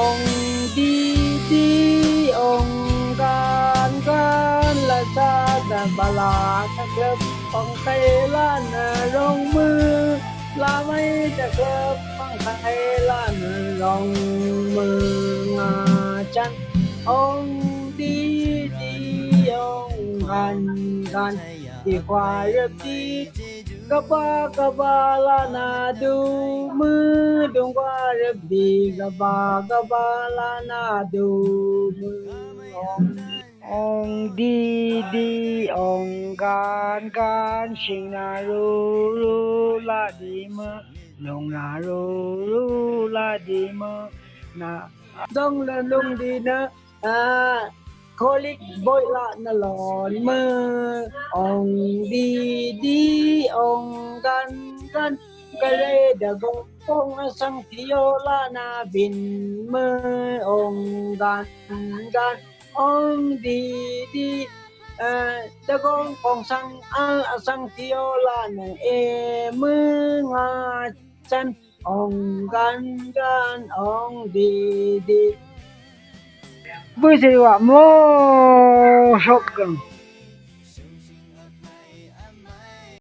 องดีดีองการการละชาติบาลาจะเกิดของไทยล้านรองมือลาไม่จะเกิดของไทยล้านรองมือมาจันองดีดีองค์การการ quietly Kaba ba la na do mu dong đi re ba kaba ba la na do mu Ong đi đi ong gan gan sinh na ru ru la di mu long na ru ru la di mu na dong lên lung đi nữa à Kolik boy la na lon mơ. Ong đi đi ong gan gan. Kare da gong phong sang tiyo la na bin mơ. Ong gan gan ong đi đi da gong phong sang al sang tiyo la na e mơ nga chan. Ong gan gan ong đi đi 我也是哇，好壮观。